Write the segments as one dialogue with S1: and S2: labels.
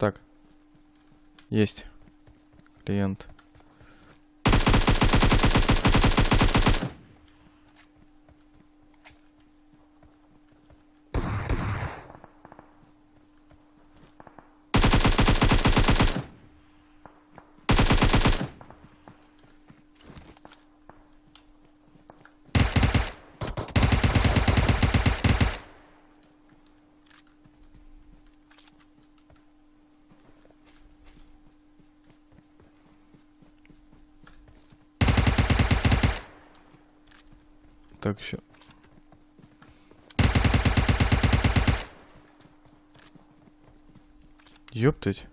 S1: Так. Есть. Клиент. Так, еще. Ёптать.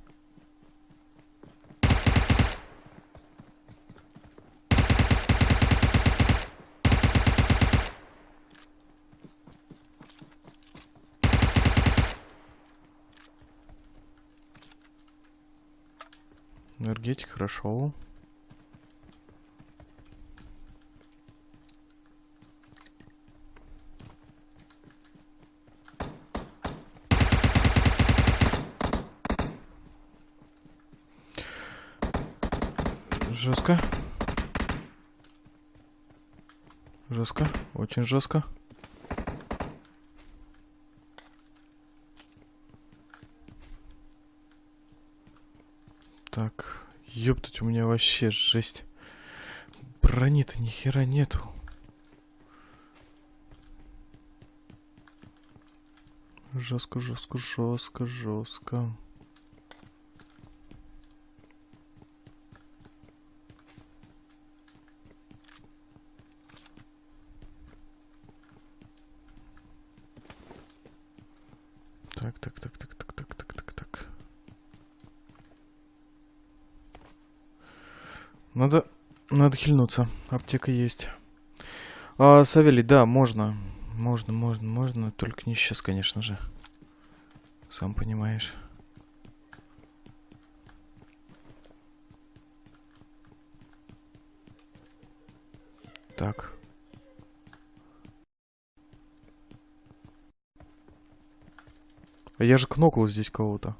S1: Энергетик хорошо. Жестко. Жестко. Очень жестко. Так. Ёптать, у меня вообще жесть. Брони-то ни хера нету. Жестко, жестко, жестко, жестко. Надо, надо хильнуться. Аптека есть. А, Савелий, да, можно. Можно, можно, можно. Только не сейчас, конечно же. Сам понимаешь. Так. А я же кнокал здесь кого-то.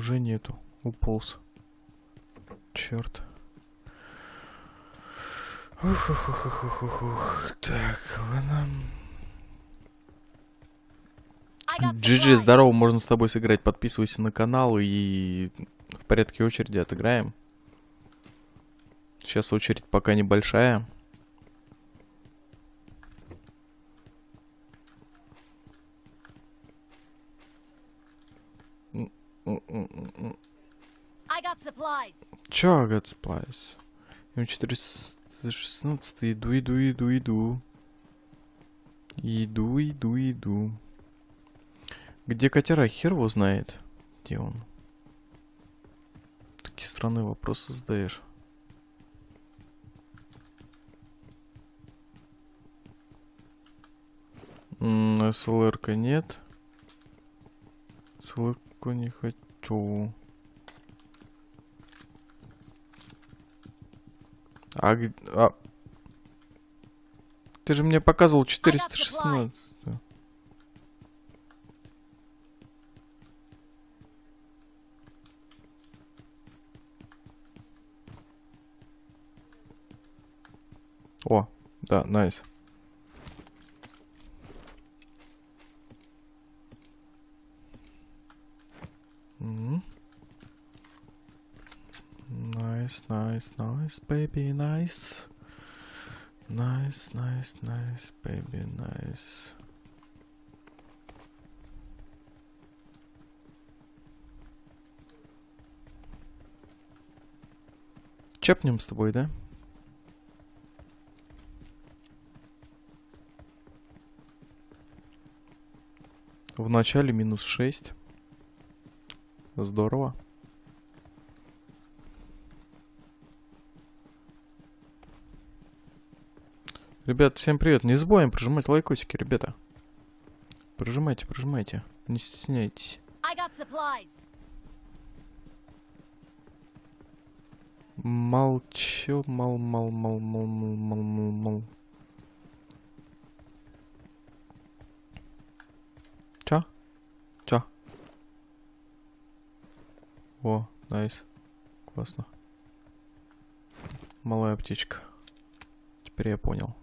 S1: Уже нету. Уполз. Черт. Ух, ух, ух, ух, ух, ух. Так, ладно. GG, здорово, можно с тобой сыграть. Подписывайся на канал и в порядке очереди отыграем. Сейчас очередь пока небольшая. Чё, got supplies? М416, иду, иду, иду, иду. Иду, иду, иду. Где котера? Хер его знает. Где он? Такие странные вопросы задаешь. СЛР-ка нет. СЛР-ку не хочу. А, а... Ты же мне показывал 416. О, да, найс. Мгм. Nice, nice, baby, nice. Nice, nice, nice, baby, nice. Чепнем с тобой, да? В начале минус 6. Здорово. Ребят, всем привет. Не забываем прожимать лайкосики, ребята. Прожимайте, прожимайте. Не стесняйтесь.
S2: Молчу, мол,
S1: мол, мол, мол, мол, мол, мол, мол. Чё? Чё? О, найс. Классно. Малая птичка. Теперь я понял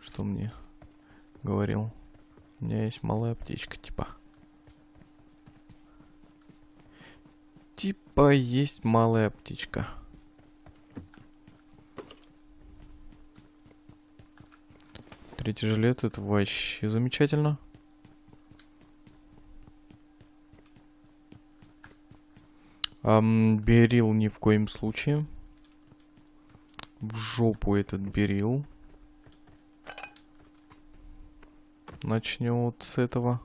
S1: что мне говорил. У меня есть малая птичка, типа. Типа есть малая птичка. Третий жилет, это вообще замечательно. Ам, берил ни в коем случае. В жопу этот берил. Начнем вот с этого.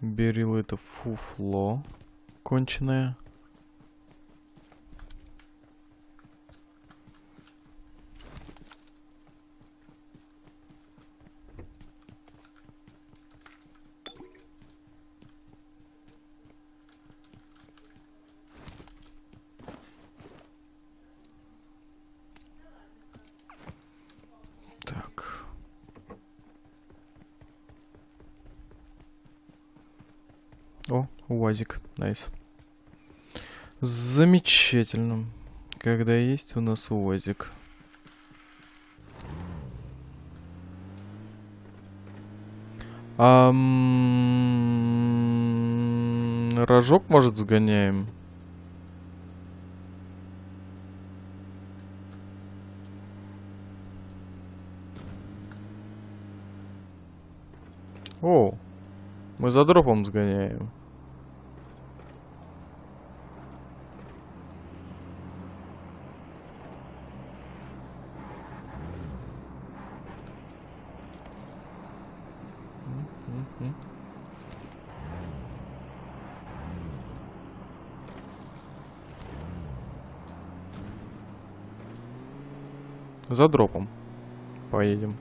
S1: Берил это фуфло конченое. Так. О, УАЗик, найс. Замечательно. Когда есть у нас УАЗик. Ам, Рожок, может, сгоняем? О, мы за дропом сгоняем. За дропом поедем.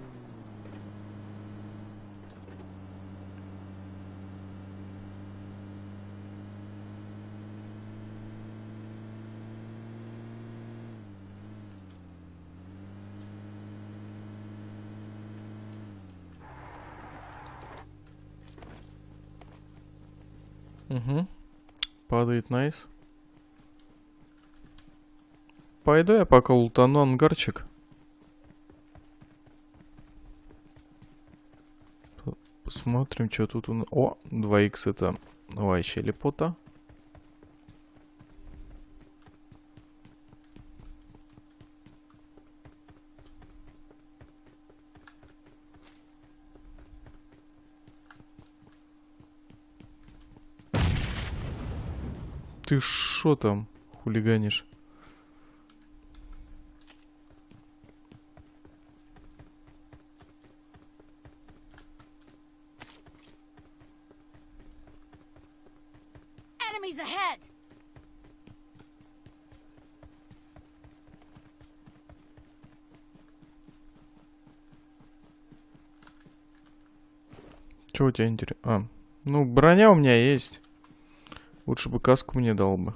S1: Угу. Падает найс. Пойду я пока лутану ангарчик. Посмотрим, что тут у нас. О, 2х это вообще лепота. Ты шо там хулиганишь? У тебя интересно? А, ну броня у меня есть. Лучше бы каску мне дал бы.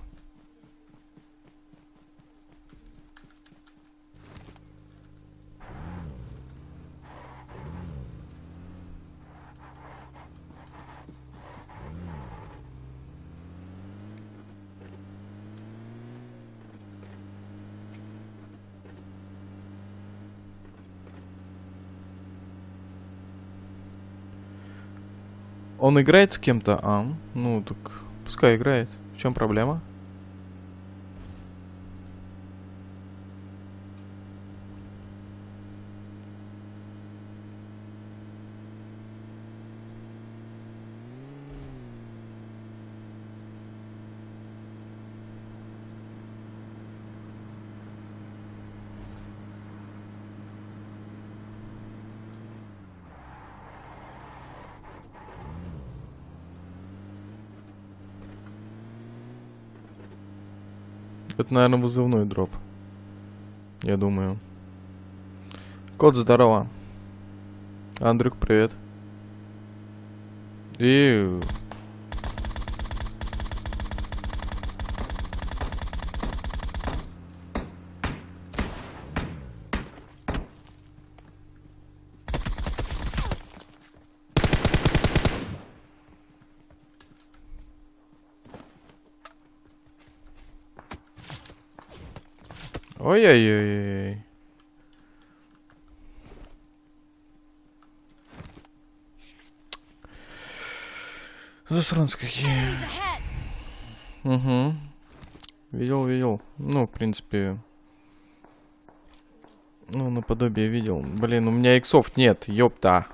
S1: Он играет с кем-то? А, ну так пускай играет. В чем проблема? Это, наверное, вызывной дроп. Я думаю. Кот, здорово. Андрюк, привет. И... Ой-ой-ой. Засранцы какие. Угу. Видел, видел. Ну, в принципе... Ну, наподобие видел. Блин, у меня иксов нет, ёпта.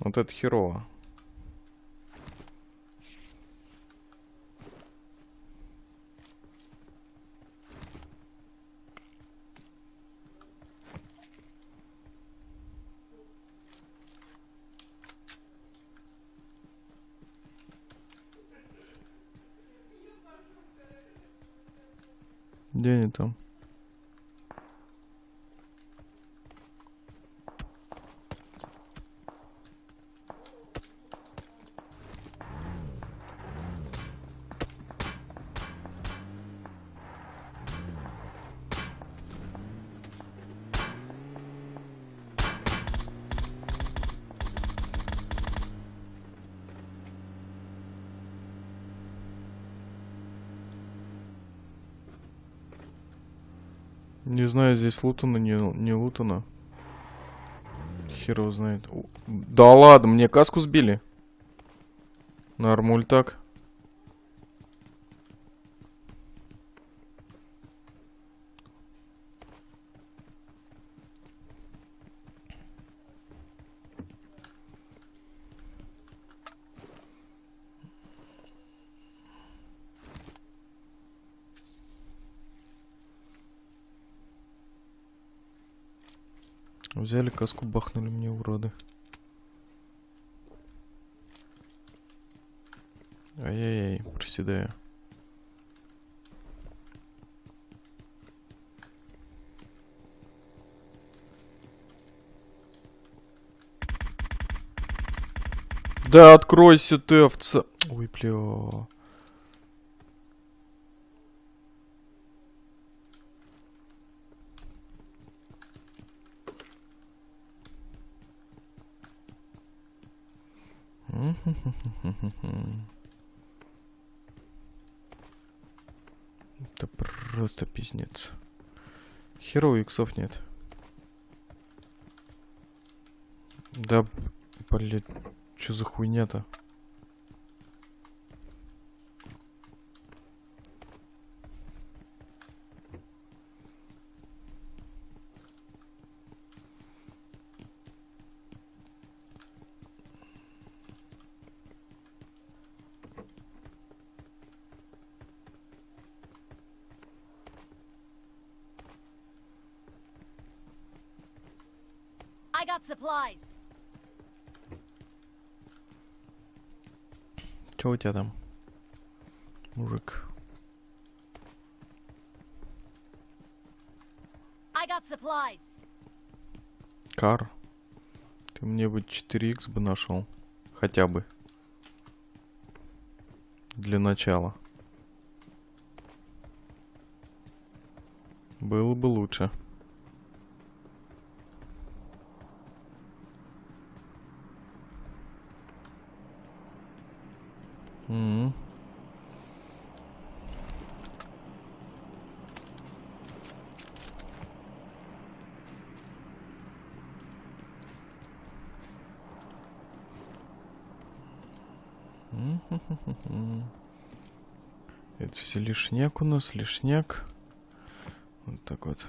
S1: Вот это херово. Где они там? Не знаю, здесь лутано, не, не лутано. Хер его знает. Да ладно, мне каску сбили. Нормуль так. Взяли каску, бахнули мне, уроды. Ай-яй-яй, проседаю. Да откройся ты, овца. Ой, бля. Это просто пиздец. Херово иксов нет. Да, блядь, что за хуйня-то?
S2: I got supplies!
S1: Че у тебя там, мужик?
S2: I got supplies!
S1: Кар. Ты мне бы 4х бы нашел. Хотя бы. Для начала. Было бы лучше. М. М-ху-ху-ху-ху. Это все лишняк у нас, лишняк. Вот так вот.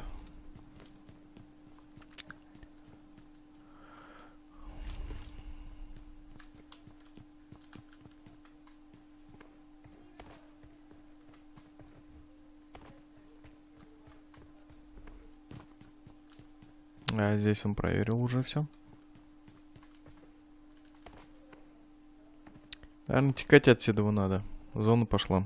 S1: А здесь он проверил уже все. Наверное, текать отсюда надо. Зона пошла.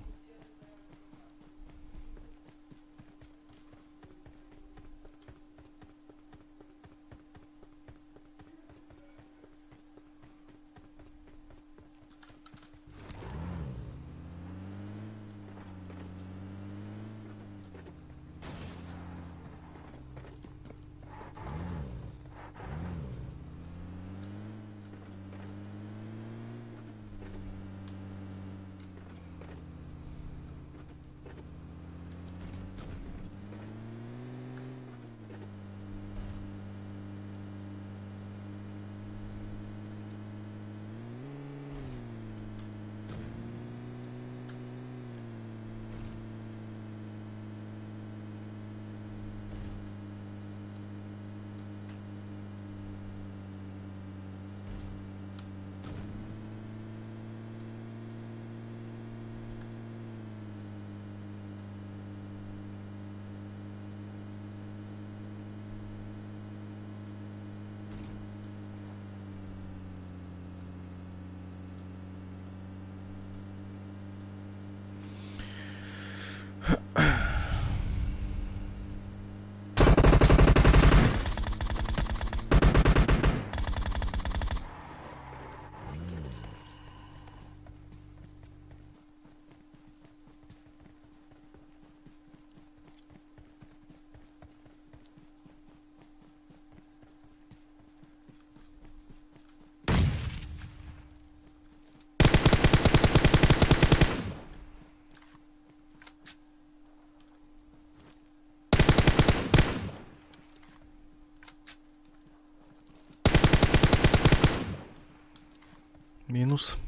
S1: Минус.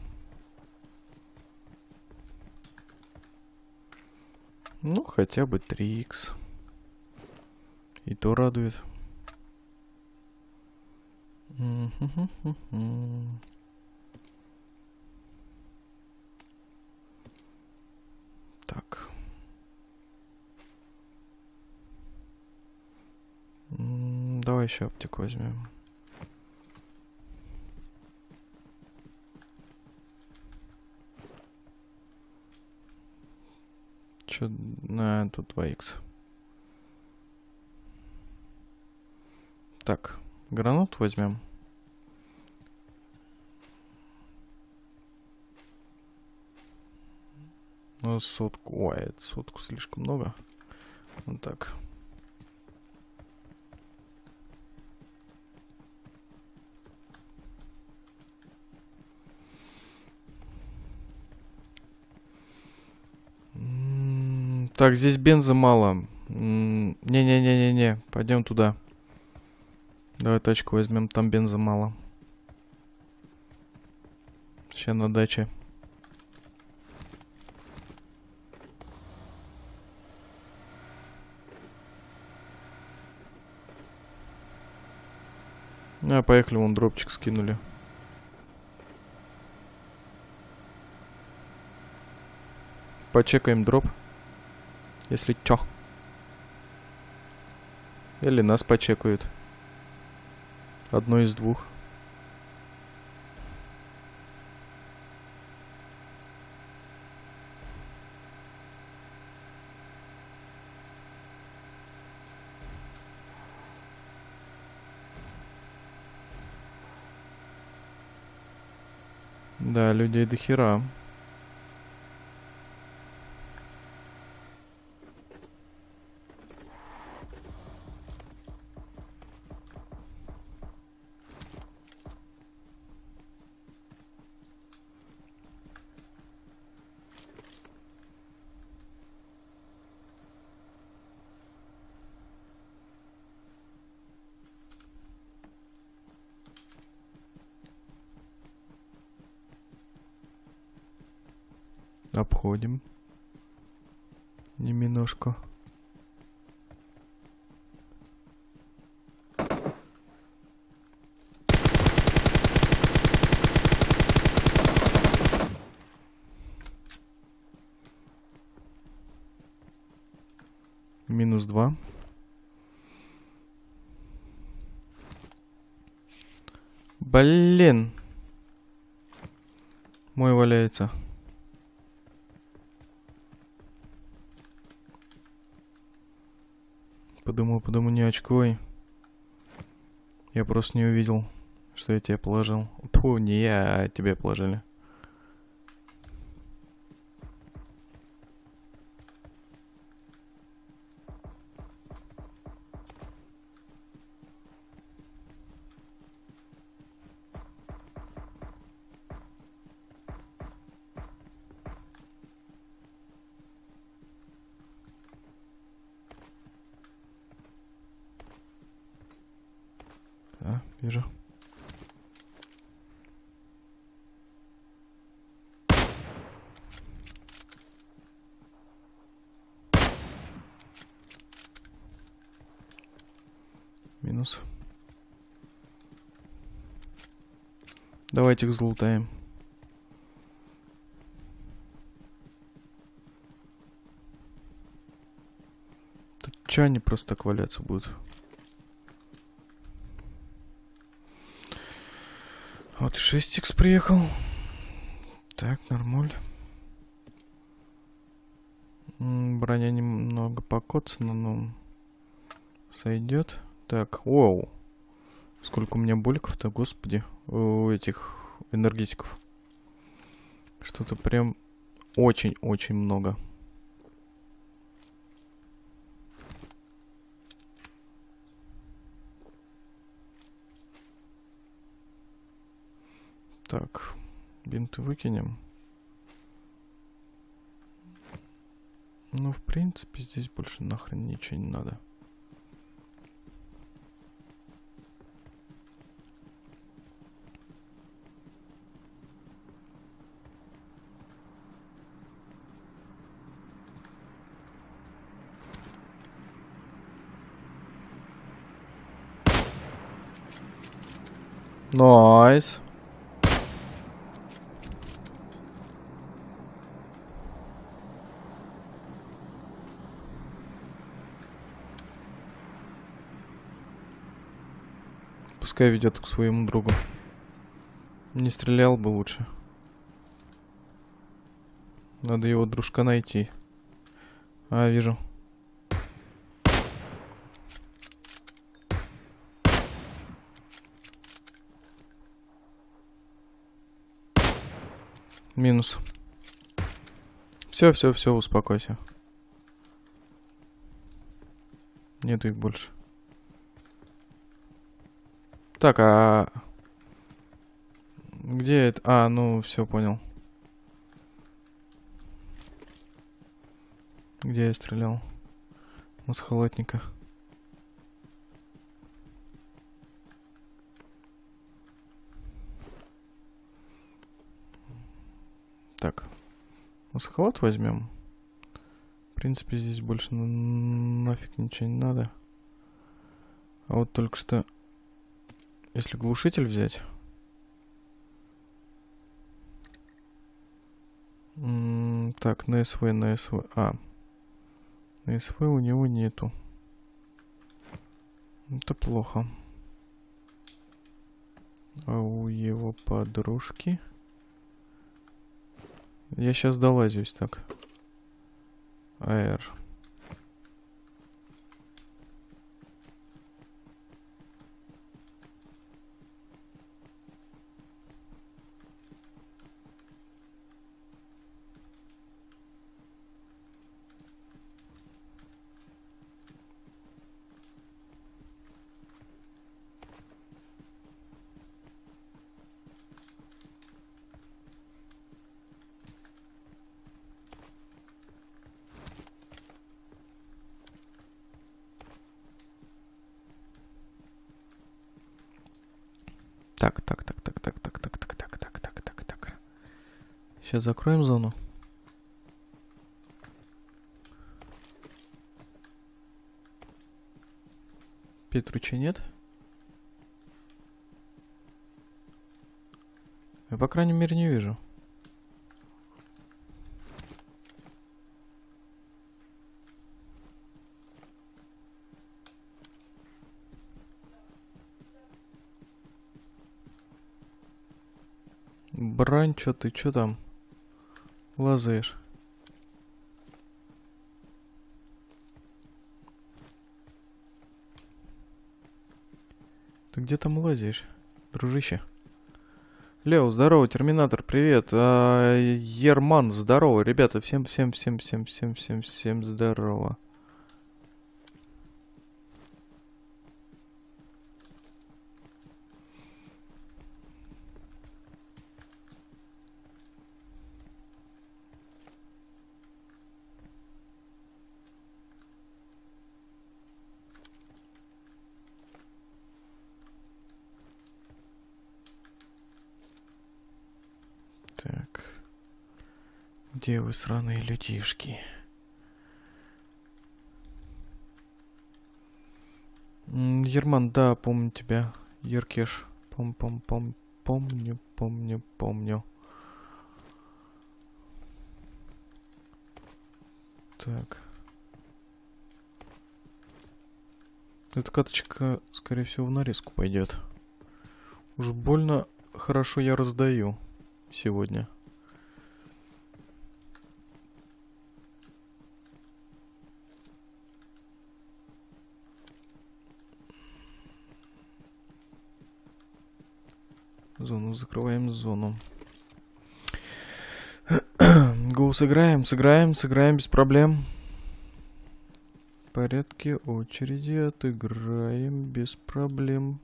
S1: Ну, хотя бы 3х. И то радует. Так. Давай еще аптеку возьмем. Чё, на, тут 2х. Так, гранат возьмем. Ну, сотку. Ой, сотку слишком много. Вот так. М, Так, здесь бенза мало. Не-не-не-не-не, пойдем туда. Давай тачку возьмем, там бенза мало. Сейчас на даче. А, поехали, вон дропчик скинули. Почекаем дроп. Если чё. Или нас почекают. Одно из двух. Да, людей до хера. Обходим. Немножко. Минус два. Блин. Мой валяется. Подумал, подумал, не очкой. Я просто не увидел, что я тебе положил. Фу, не я, а тебе положили. Да, вижу. Минус. Давайте их залутаем. Тут чё они просто так валяться будут? Вот 6х приехал. Так, нормуль. Броня немного покоцана, но сойдет. Так, оу. Сколько у меня боликов-то, господи, у этих энергетиков. Что-то прям очень-очень много. Так, бинты выкинем. Ну, в принципе, здесь больше нахрен ничего не надо. Nice. Пускай ведет к своему другу. Не стрелял бы лучше. Надо его дружка найти. А, вижу. Минус. Все, все, все, успокойся. Нету их больше. Так, а... Где это? А, ну, все, понял. Где я стрелял? С холодника. Так. Масхалат возьмем. В принципе, здесь больше на- нафиг ничего не надо. А вот только что, если глушитель взять... Так, на СВ, на СВ. А. На СВ у него нету. Это плохо. А у его подружки... Я сейчас долазюсь так. АР. Так, так, так, так, так, так, так, так, так, так, так, так, так. Сейчас закроем зону. Петруча нет? Я, по крайней мере, не вижу. Чё ты, чё там? Лазаешь. Ты где там лазаешь, дружище? Лео, здорово, Терминатор, привет. А, Ерман, здорово. Ребята, всем, всем, всем, всем, всем, всем, всем здорово. Так. Где вы, сраные людишки? Ерман, да, помню тебя. Еркеш. Пом-пом-пом. Помню, помню, помню. Так. Эта каточка, скорее всего, в нарезку пойдет. Уж больно хорошо я раздаю сегодня. Зону закрываем зону. Гоу сыграем, сыграем, сыграем без проблем. В порядке очереди отыграем без проблем.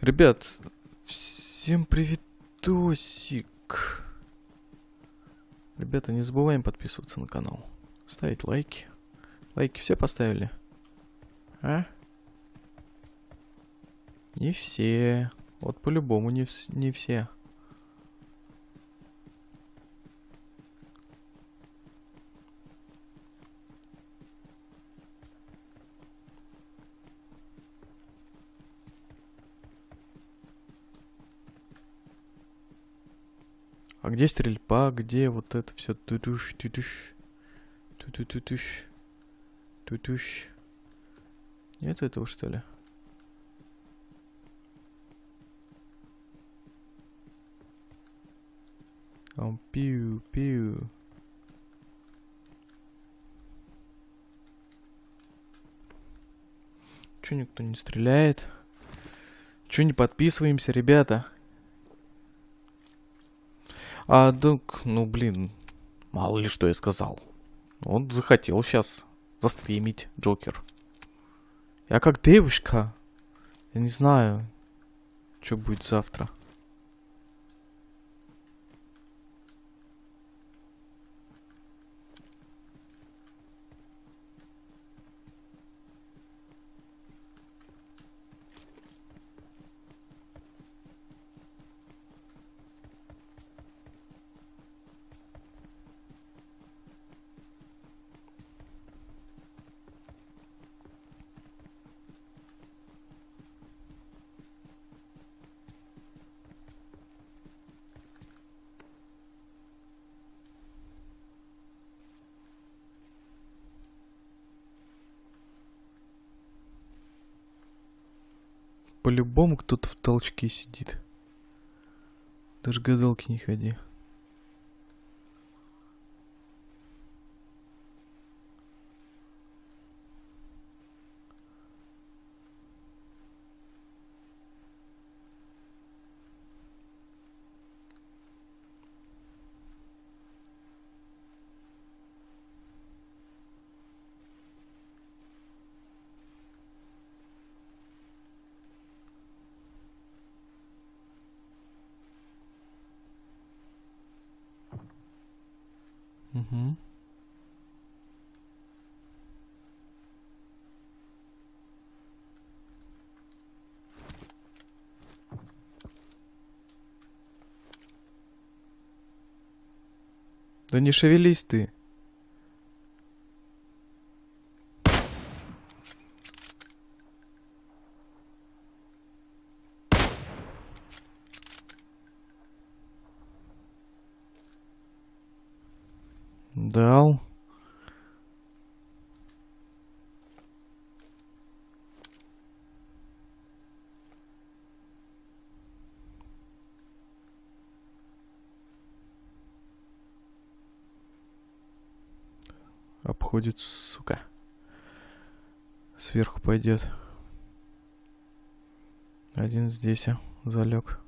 S1: Ребят, всем приветосик. Ребята, не забываем подписываться на канал. Ставить лайки. Лайки все поставили? А? Не все. Вот по-любому не, не все. А где стрельба? Где вот это все? Тутуш, тутуш. тутуш Тутуш. Нет этого, что ли? Он пиу, пиу. Чё никто не стреляет? Чё не подписываемся, ребята? А, так, ну, блин, мало ли что я сказал. Он захотел сейчас застримить Джокер. Я как девушка. Я не знаю, что будет завтра. По-любому кто-то в толчке сидит. Даже гадалки не ходи. Угу. Да не шевелись ты. Дал. Обходит, сука. Сверху пойдет. Один здесь а, залег.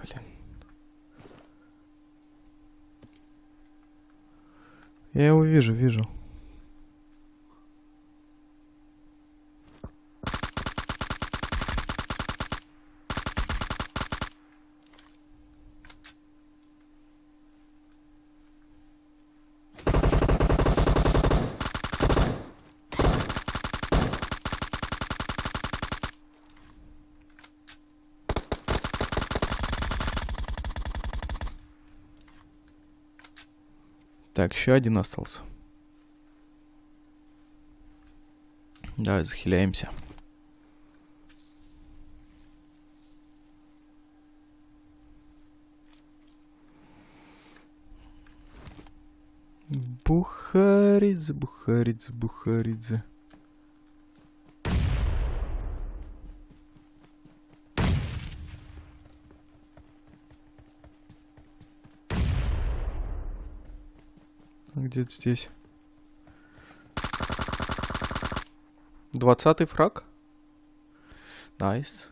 S1: Блин. Я его вижу. Так, еще один остался. Давай захиляемся. Бухаридзе, Бухаридзе, Бухаридзе. Где-то здесь. Двадцатый фраг. Найс.